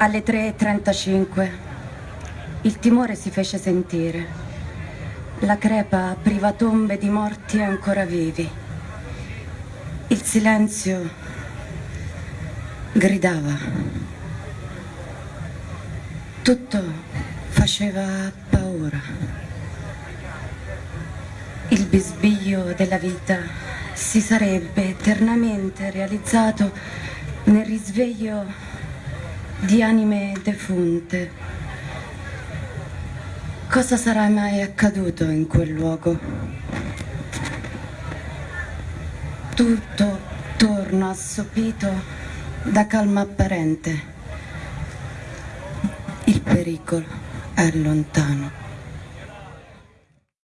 Alle 3.35 il timore si fece sentire. La crepa apriva tombe di morti ancora vivi. Il silenzio gridava. Tutto faceva paura. Il bisbiglio della vita si sarebbe eternamente realizzato nel risveglio di anime defunte. Cosa sarà mai accaduto in quel luogo? Tutto torna assopito da calma apparente. Il pericolo è lontano.